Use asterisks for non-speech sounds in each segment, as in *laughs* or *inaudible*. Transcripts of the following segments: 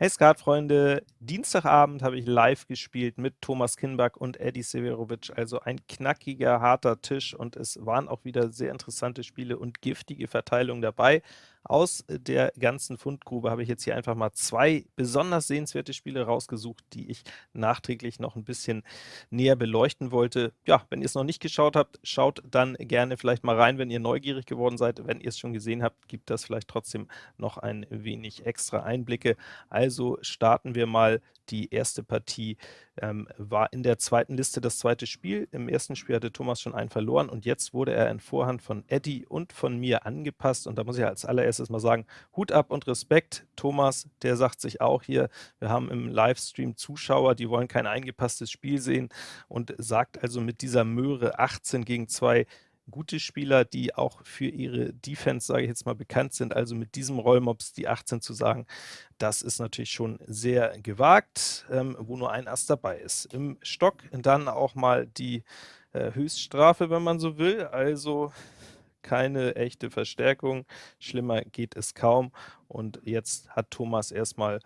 Hey Skatfreunde, Dienstagabend habe ich live gespielt mit Thomas Kinback und Eddie Severovic, also ein knackiger, harter Tisch und es waren auch wieder sehr interessante Spiele und giftige Verteilungen dabei. Aus der ganzen Fundgrube habe ich jetzt hier einfach mal zwei besonders sehenswerte Spiele rausgesucht, die ich nachträglich noch ein bisschen näher beleuchten wollte. Ja, wenn ihr es noch nicht geschaut habt, schaut dann gerne vielleicht mal rein, wenn ihr neugierig geworden seid. Wenn ihr es schon gesehen habt, gibt das vielleicht trotzdem noch ein wenig extra Einblicke. Also starten wir mal die erste Partie ähm, war in der zweiten Liste das zweite Spiel. Im ersten Spiel hatte Thomas schon einen verloren und jetzt wurde er in Vorhand von Eddie und von mir angepasst. Und da muss ich als allererstes mal sagen, Hut ab und Respekt. Thomas, der sagt sich auch hier, wir haben im Livestream Zuschauer, die wollen kein eingepasstes Spiel sehen und sagt also mit dieser Möhre 18 gegen 2 gute Spieler, die auch für ihre Defense, sage ich jetzt mal, bekannt sind. Also mit diesem Rollmops die 18 zu sagen, das ist natürlich schon sehr gewagt, ähm, wo nur ein Ass dabei ist. Im Stock dann auch mal die äh, Höchststrafe, wenn man so will. Also keine echte Verstärkung. Schlimmer geht es kaum. Und jetzt hat Thomas erstmal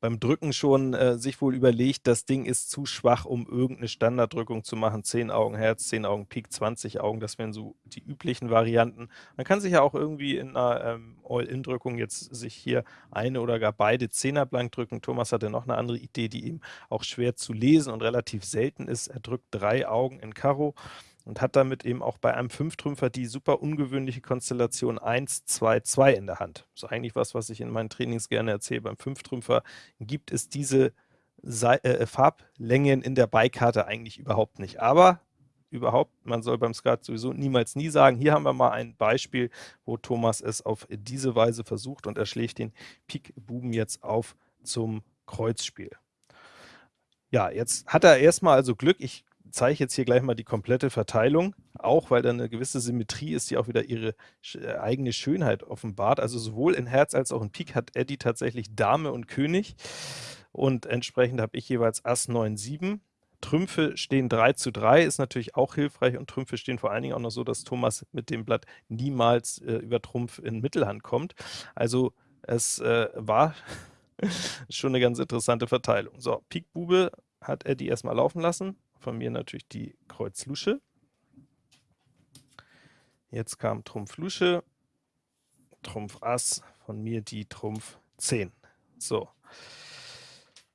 beim Drücken schon äh, sich wohl überlegt, das Ding ist zu schwach, um irgendeine Standarddrückung zu machen. 10 Augen Herz, 10 Augen Pik, 20 Augen, das wären so die üblichen Varianten. Man kann sich ja auch irgendwie in einer ähm, All-In-Drückung jetzt sich hier eine oder gar beide Zehner blank drücken. Thomas hatte noch eine andere Idee, die ihm auch schwer zu lesen und relativ selten ist. Er drückt drei Augen in Karo und hat damit eben auch bei einem Fünftrümpfer die super ungewöhnliche Konstellation 1, 2, 2 in der Hand. Das ist eigentlich was, was ich in meinen Trainings gerne erzähle. Beim Fünftrümpfer gibt es diese Se äh, Farblängen in der Beikarte eigentlich überhaupt nicht. Aber überhaupt, man soll beim Skat sowieso niemals nie sagen. Hier haben wir mal ein Beispiel, wo Thomas es auf diese Weise versucht und er schlägt den Pik-Buben jetzt auf zum Kreuzspiel. Ja, jetzt hat er erstmal also Glück. Ich zeige jetzt hier gleich mal die komplette Verteilung, auch weil da eine gewisse Symmetrie ist, die auch wieder ihre äh, eigene Schönheit offenbart. Also sowohl in Herz als auch in Pik hat Eddie tatsächlich Dame und König und entsprechend habe ich jeweils Ass 9, 7. Trümpfe stehen 3 zu 3, ist natürlich auch hilfreich und Trümpfe stehen vor allen Dingen auch noch so, dass Thomas mit dem Blatt niemals äh, über Trumpf in Mittelhand kommt. Also es äh, war *laughs* schon eine ganz interessante Verteilung. So, Pik Bube hat Eddie erstmal laufen lassen, von mir natürlich die Kreuz Lusche. Jetzt kam Trumpf Lusche, Trumpf Ass, von mir die Trumpf 10. So.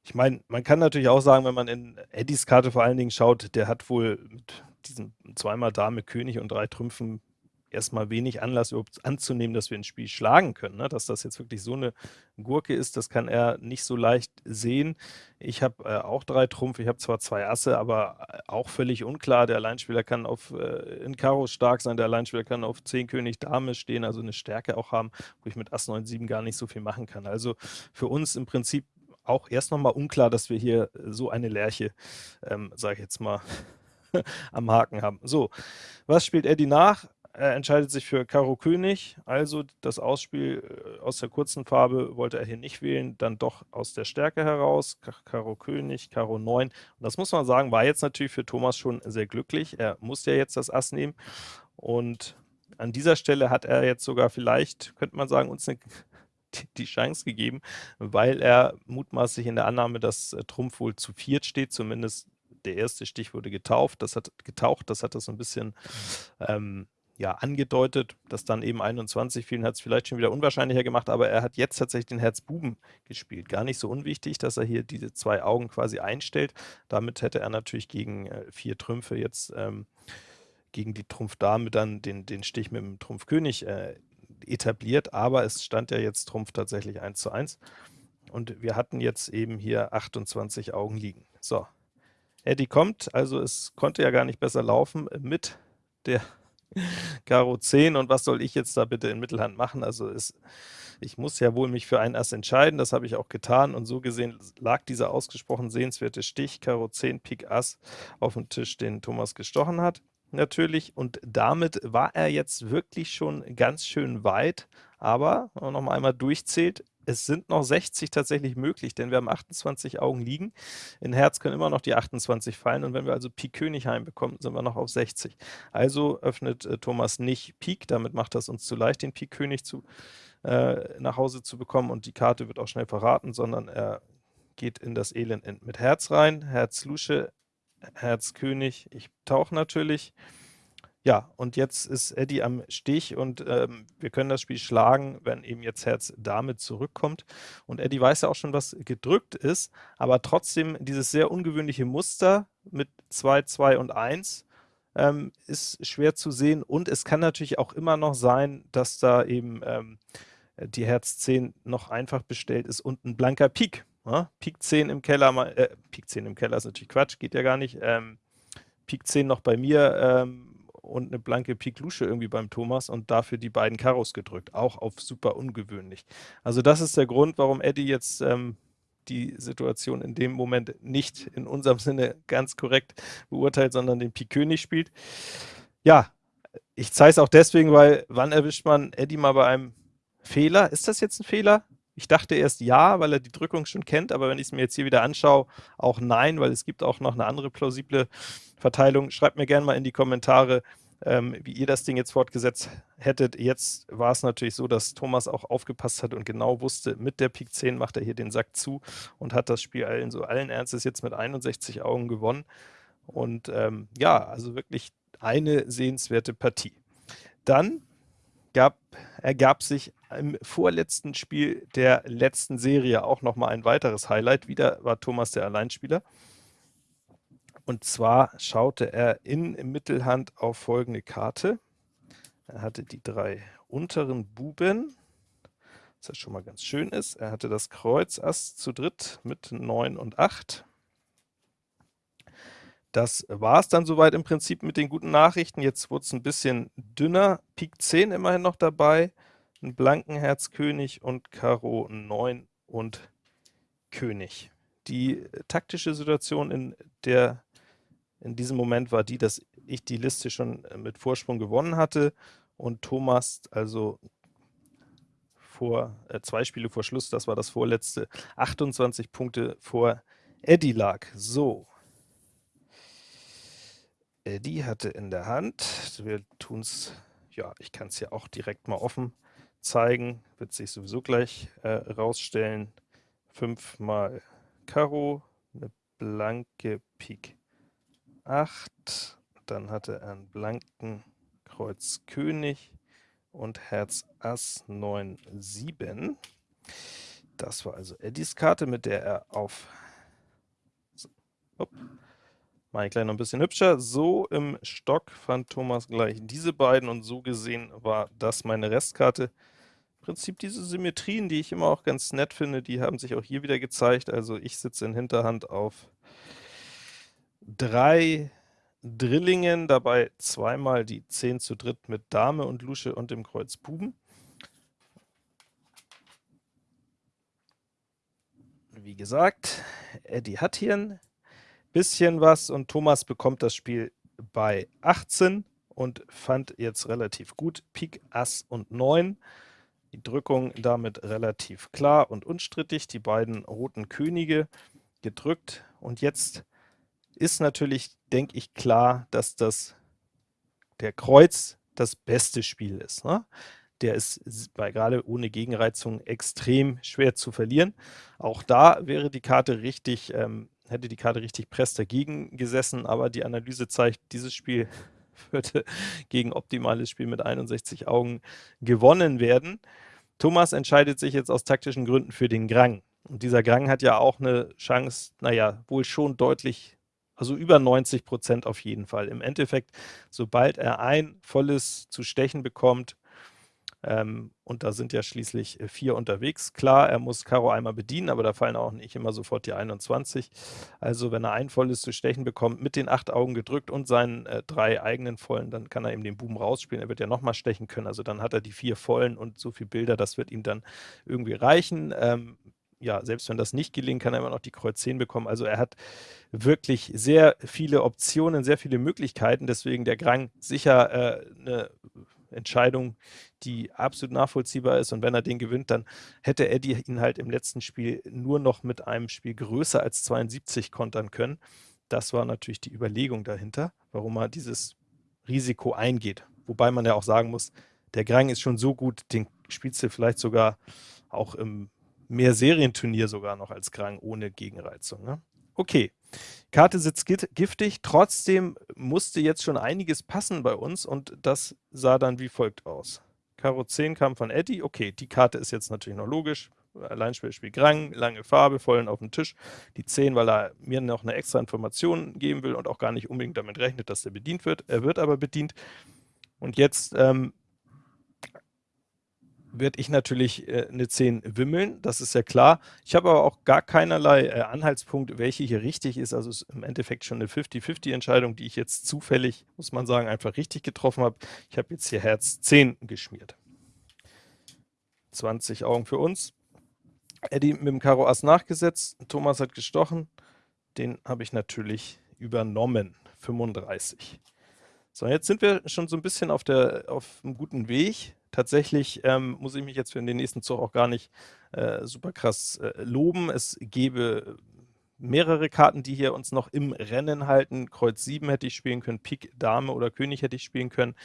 Ich meine, man kann natürlich auch sagen, wenn man in Eddies Karte vor allen Dingen schaut, der hat wohl mit diesem zweimal Dame, König und drei Trümpfen erstmal wenig Anlass überhaupt anzunehmen, dass wir ein Spiel schlagen können. Ne? Dass das jetzt wirklich so eine Gurke ist, das kann er nicht so leicht sehen. Ich habe äh, auch drei Trumpf, ich habe zwar zwei Asse, aber äh, auch völlig unklar. Der Alleinspieler kann auf äh, in Karo stark sein, der Alleinspieler kann auf 10 König Dame stehen, also eine Stärke auch haben, wo ich mit Ass 9, 7 gar nicht so viel machen kann. Also für uns im Prinzip auch erst nochmal unklar, dass wir hier so eine Lerche, ähm, sage ich jetzt mal, *laughs* am Haken haben. So, was spielt Eddie nach? Er entscheidet sich für Karo König, also das Ausspiel äh, aus der kurzen Farbe wollte er hier nicht wählen, dann doch aus der Stärke heraus, Karo König, Karo 9. Und das muss man sagen, war jetzt natürlich für Thomas schon sehr glücklich. Er muss ja jetzt das Ass nehmen. Und an dieser Stelle hat er jetzt sogar vielleicht, könnte man sagen, uns eine, *laughs* die Chance gegeben, weil er mutmaßlich in der Annahme, dass äh, Trumpf wohl zu viert steht, zumindest der erste Stich wurde getauft, das hat getaucht, das hat das so ein bisschen ähm, ja, angedeutet, dass dann eben 21 fielen, hat es vielleicht schon wieder unwahrscheinlicher gemacht, aber er hat jetzt tatsächlich den Herz-Buben gespielt. Gar nicht so unwichtig, dass er hier diese zwei Augen quasi einstellt. Damit hätte er natürlich gegen äh, vier Trümpfe jetzt ähm, gegen die Trumpf-Dame dann den, den Stich mit dem Trumpf-König äh, etabliert, aber es stand ja jetzt Trumpf tatsächlich 1 zu 1 und wir hatten jetzt eben hier 28 Augen liegen. So, Eddie kommt, also es konnte ja gar nicht besser laufen mit der Karo 10 und was soll ich jetzt da bitte in Mittelhand machen? Also es, ich muss ja wohl mich für ein Ass entscheiden, das habe ich auch getan und so gesehen lag dieser ausgesprochen sehenswerte Stich, Karo 10, Pik Ass auf dem Tisch, den Thomas gestochen hat natürlich und damit war er jetzt wirklich schon ganz schön weit, aber wenn man noch mal einmal durchzählt, es sind noch 60 tatsächlich möglich, denn wir haben 28 Augen liegen. In Herz können immer noch die 28 fallen und wenn wir also Pik König heimbekommen, sind wir noch auf 60. Also öffnet äh, Thomas nicht Pik, damit macht das uns zu leicht, den Pik König zu äh, nach Hause zu bekommen und die Karte wird auch schnell verraten, sondern er geht in das Elend mit Herz rein, Herz Lusche, Herz König, ich tauche natürlich. Ja, und jetzt ist Eddie am Stich und ähm, wir können das Spiel schlagen, wenn eben jetzt Herz Dame zurückkommt. Und Eddie weiß ja auch schon, was gedrückt ist, aber trotzdem dieses sehr ungewöhnliche Muster mit 2, 2 und 1 ähm, ist schwer zu sehen und es kann natürlich auch immer noch sein, dass da eben ähm, die Herz 10 noch einfach bestellt ist und ein blanker Pik. Ja? Pik 10 im Keller, äh, Pik 10 im Keller ist natürlich Quatsch, geht ja gar nicht. Ähm, Pik 10 noch bei mir, ähm, und eine blanke Pik Lusche irgendwie beim Thomas und dafür die beiden Karos gedrückt, auch auf super ungewöhnlich. Also das ist der Grund, warum Eddie jetzt ähm, die Situation in dem Moment nicht in unserem *laughs* Sinne ganz korrekt beurteilt, sondern den Pik König spielt. Ja, ich zeige es auch deswegen, weil wann erwischt man Eddie mal bei einem Fehler? Ist das jetzt ein Fehler? Ich dachte erst ja, weil er die Drückung schon kennt, aber wenn ich es mir jetzt hier wieder anschaue, auch nein, weil es gibt auch noch eine andere plausible Verteilung. Schreibt mir gerne mal in die Kommentare, ähm, wie ihr das Ding jetzt fortgesetzt hättet. Jetzt war es natürlich so, dass Thomas auch aufgepasst hat und genau wusste, mit der Pik 10 macht er hier den Sack zu und hat das Spiel allen, so allen Ernstes jetzt mit 61 Augen gewonnen. Und ähm, ja, also wirklich eine sehenswerte Partie. Dann gab, ergab sich im vorletzten Spiel der letzten Serie auch nochmal ein weiteres Highlight. Wieder war Thomas der Alleinspieler. Und zwar schaute er in Mittelhand auf folgende Karte. Er hatte die drei unteren Buben, was ja schon mal ganz schön ist. Er hatte das Kreuz Ass zu dritt mit 9 und 8. Das war es dann soweit im Prinzip mit den guten Nachrichten. Jetzt wurde es ein bisschen dünner. Pik 10 immerhin noch dabei, ein blanken Herz König und Karo 9 und König. Die taktische Situation in der in diesem Moment war die, dass ich die Liste schon äh, mit Vorsprung gewonnen hatte und Thomas also vor äh, zwei Spiele vor Schluss, das war das vorletzte, 28 Punkte vor Eddie lag. So. Eddie hatte in der Hand, wir tun es, ja, ich kann es ja auch direkt mal offen zeigen, wird sich sowieso gleich äh, rausstellen. Fünfmal Karo, eine blanke Pik 8, dann hatte er einen blanken Kreuz König und Herz Ass 9, 7. Das war also Eddies Karte, mit der er auf... So, Mache ich gleich noch ein bisschen hübscher. So im Stock fand Thomas gleich diese beiden und so gesehen war das meine Restkarte. Im Prinzip diese Symmetrien, die ich immer auch ganz nett finde, die haben sich auch hier wieder gezeigt. Also ich sitze in Hinterhand auf drei Drillingen, dabei zweimal die 10 zu dritt mit Dame und Lusche und dem Kreuz Buben. Wie gesagt, Eddie hat hier ein bisschen was und Thomas bekommt das Spiel bei 18 und fand jetzt relativ gut Pik, Ass und 9. Die Drückung damit relativ klar und unstrittig, die beiden roten Könige gedrückt und jetzt ist natürlich, denke ich, klar, dass das der Kreuz das beste Spiel ist. Ne? Der ist bei, gerade ohne Gegenreizung extrem schwer zu verlieren. Auch da wäre die Karte richtig, ähm, hätte die Karte richtig press dagegen gesessen, aber die Analyse zeigt, dieses Spiel *laughs* würde gegen optimales Spiel mit 61 Augen gewonnen werden. Thomas entscheidet sich jetzt aus taktischen Gründen für den Grang. Und dieser Grang hat ja auch eine Chance, naja, wohl schon deutlich also über 90 Prozent auf jeden Fall. Im Endeffekt, sobald er ein volles zu stechen bekommt, ähm, und da sind ja schließlich äh, vier unterwegs. Klar, er muss Karo einmal bedienen, aber da fallen auch nicht immer sofort die 21. Also wenn er ein volles zu stechen bekommt, mit den acht Augen gedrückt und seinen äh, drei eigenen vollen, dann kann er eben den Buben rausspielen. Er wird ja nochmal stechen können, also dann hat er die vier vollen und so viele Bilder, das wird ihm dann irgendwie reichen. Ähm, ja, selbst wenn das nicht gelingt, kann er immer noch die Kreuz 10 bekommen. Also er hat wirklich sehr viele Optionen, sehr viele Möglichkeiten. Deswegen der Grang sicher äh, eine Entscheidung, die absolut nachvollziehbar ist. Und wenn er den gewinnt, dann hätte Eddie ihn halt im letzten Spiel nur noch mit einem Spiel größer als 72 kontern können. Das war natürlich die Überlegung dahinter, warum er dieses Risiko eingeht. Wobei man ja auch sagen muss, der Grang ist schon so gut, den spielst du vielleicht sogar auch im Mehrserien-Turnier sogar noch als Krang ohne Gegenreizung. Ne? Okay, Karte sitzt giftig, trotzdem musste jetzt schon einiges passen bei uns und das sah dann wie folgt aus. Karo 10 kam von Eddie, okay, die Karte ist jetzt natürlich noch logisch, Alleinspieler spielt Grang, lange Farbe, vollen auf den Tisch. Die 10, weil er mir noch eine extra Information geben will und auch gar nicht unbedingt damit rechnet, dass der bedient wird. Er wird aber bedient. Und jetzt ähm, werde ich natürlich äh, eine 10 wimmeln, das ist ja klar. Ich habe aber auch gar keinerlei äh, Anhaltspunkt, welche hier richtig ist. Also ist im Endeffekt schon eine 50-50-Entscheidung, die ich jetzt zufällig, muss man sagen, einfach richtig getroffen habe. Ich habe jetzt hier Herz 10 geschmiert. 20 Augen für uns. Eddie mit dem Karo Ass nachgesetzt, Thomas hat gestochen, den habe ich natürlich übernommen, 35. So, jetzt sind wir schon so ein bisschen auf, der, auf einem guten Weg. Tatsächlich ähm, muss ich mich jetzt für den nächsten Zug auch gar nicht äh, super krass äh, loben. Es gäbe mehrere Karten, die hier uns noch im Rennen halten. Kreuz 7 hätte ich spielen können, Pik Dame oder König hätte ich spielen können.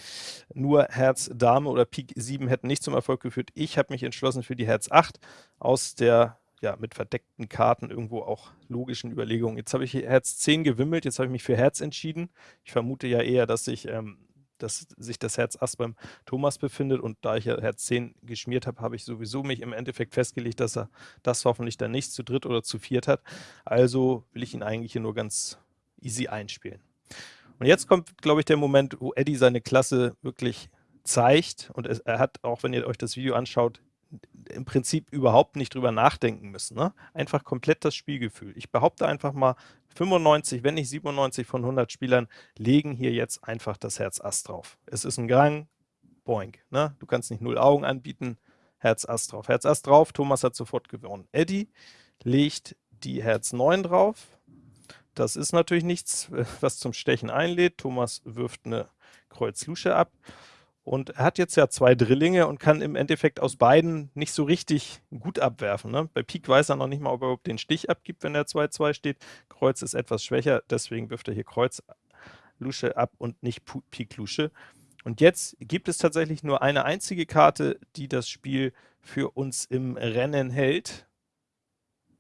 Nur Herz Dame oder Pik 7 hätten nicht zum Erfolg geführt. Ich habe mich entschlossen für die Herz 8 aus der ja, mit verdeckten Karten irgendwo auch logischen Überlegungen. Jetzt habe ich Herz 10 gewimmelt, jetzt habe ich mich für Herz entschieden. Ich vermute ja eher, dass ich ähm, dass sich das Herz Ass beim Thomas befindet und da ich ja Herz 10 geschmiert habe, habe ich sowieso mich im Endeffekt festgelegt, dass er das hoffentlich dann nicht zu dritt oder zu viert hat. Also will ich ihn eigentlich hier nur ganz easy einspielen. Und jetzt kommt, glaube ich, der Moment, wo Eddie seine Klasse wirklich zeigt und er hat, auch wenn ihr euch das Video anschaut, im Prinzip überhaupt nicht drüber nachdenken müssen. Ne? Einfach komplett das Spielgefühl. Ich behaupte einfach mal, 95, wenn nicht 97 von 100 Spielern legen hier jetzt einfach das Herz Ass drauf. Es ist ein Gang, boink. Ne? Du kannst nicht null Augen anbieten, Herz Ass drauf. Herz Ass drauf, Thomas hat sofort gewonnen. Eddie legt die Herz 9 drauf. Das ist natürlich nichts, was zum Stechen einlädt. Thomas wirft eine Kreuz Lusche ab. Und er hat jetzt ja zwei Drillinge und kann im Endeffekt aus beiden nicht so richtig gut abwerfen. Ne? Bei Pik weiß er noch nicht mal, ob er überhaupt den Stich abgibt, wenn er 2-2 steht. Kreuz ist etwas schwächer, deswegen wirft er hier Kreuz Lusche ab und nicht Pik Lusche. Und jetzt gibt es tatsächlich nur eine einzige Karte, die das Spiel für uns im Rennen hält.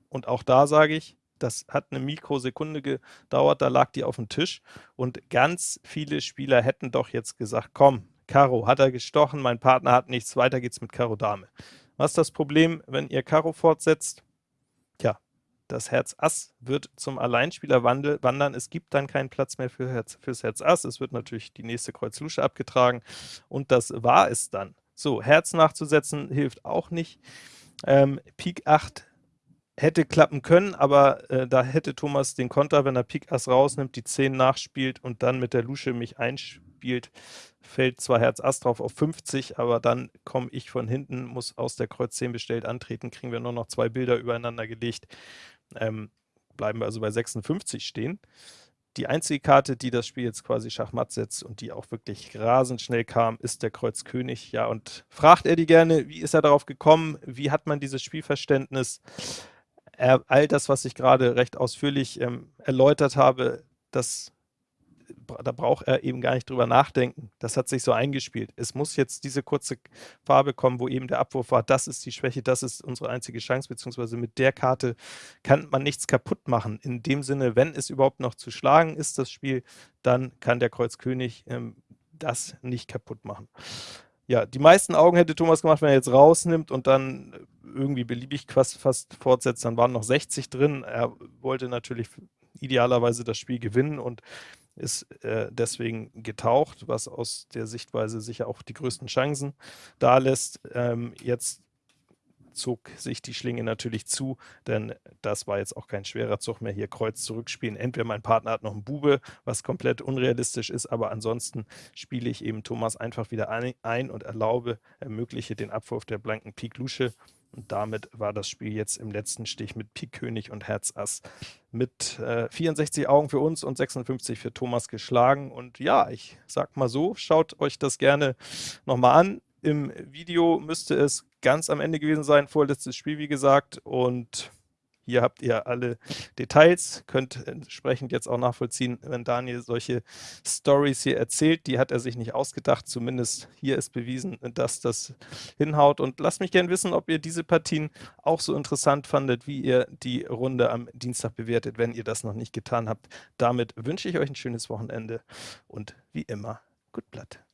Und auch da sage ich, das hat eine Mikrosekunde gedauert, da lag die auf dem Tisch. Und ganz viele Spieler hätten doch jetzt gesagt, komm, Karo hat er gestochen, mein Partner hat nichts, weiter geht's mit Karo Dame. Was ist das Problem, wenn ihr Karo fortsetzt? Tja, das Herz Ass wird zum Alleinspieler wandern, es gibt dann keinen Platz mehr für Herz, fürs Herz Ass, es wird natürlich die nächste Kreuz Lusche abgetragen und das war es dann. So, Herz nachzusetzen hilft auch nicht. Ähm, Pik 8 hätte klappen können, aber äh, da hätte Thomas den Konter, wenn er Pik Ass rausnimmt, die 10 nachspielt und dann mit der Lusche mich einspielt, fällt zwar Herz Ass drauf auf 50, aber dann komme ich von hinten, muss aus der Kreuz 10 bestellt antreten, kriegen wir nur noch zwei Bilder übereinander gelegt, ähm, bleiben wir also bei 56 stehen. Die einzige Karte, die das Spiel jetzt quasi Schachmatt setzt und die auch wirklich rasend schnell kam, ist der Kreuz König. Ja, und fragt Eddie gerne, wie ist er darauf gekommen? Wie hat man dieses Spielverständnis? Er, all das, was ich gerade recht ausführlich ähm, erläutert habe, das da braucht er eben gar nicht drüber nachdenken. Das hat sich so eingespielt. Es muss jetzt diese kurze Farbe kommen, wo eben der Abwurf war, das ist die Schwäche, das ist unsere einzige Chance, beziehungsweise mit der Karte kann man nichts kaputt machen. In dem Sinne, wenn es überhaupt noch zu schlagen ist, das Spiel, dann kann der Kreuz König ähm, das nicht kaputt machen. Ja, die meisten Augen hätte Thomas gemacht, wenn er jetzt rausnimmt und dann irgendwie beliebig fast, fast fortsetzt, dann waren noch 60 drin. Er wollte natürlich idealerweise das Spiel gewinnen und ist äh, deswegen getaucht, was aus der Sichtweise sicher auch die größten Chancen da lässt. Ähm, jetzt zog sich die Schlinge natürlich zu, denn das war jetzt auch kein schwerer Zug mehr, hier Kreuz zurückspielen. Entweder mein Partner hat noch einen Bube, was komplett unrealistisch ist, aber ansonsten spiele ich eben Thomas einfach wieder ein und erlaube, ermögliche den Abwurf der blanken Pik Lusche und damit war das Spiel jetzt im letzten Stich mit Pik König und Herz Ass mit äh, 64 Augen für uns und 56 für Thomas geschlagen. Und ja, ich sag mal so, schaut euch das gerne nochmal an. Im Video müsste es ganz am Ende gewesen sein, vorletztes Spiel wie gesagt. Und Hier habt ihr alle Details, könnt entsprechend jetzt auch nachvollziehen, wenn Daniel solche Stories hier erzählt, die hat er sich nicht ausgedacht, zumindest hier ist bewiesen, dass das hinhaut und lasst mich gerne wissen, ob ihr diese Partien auch so interessant fandet, wie ihr die Runde am Dienstag bewertet, wenn ihr das noch nicht getan habt. Damit wünsche ich euch ein schönes Wochenende und wie immer, gut Blatt.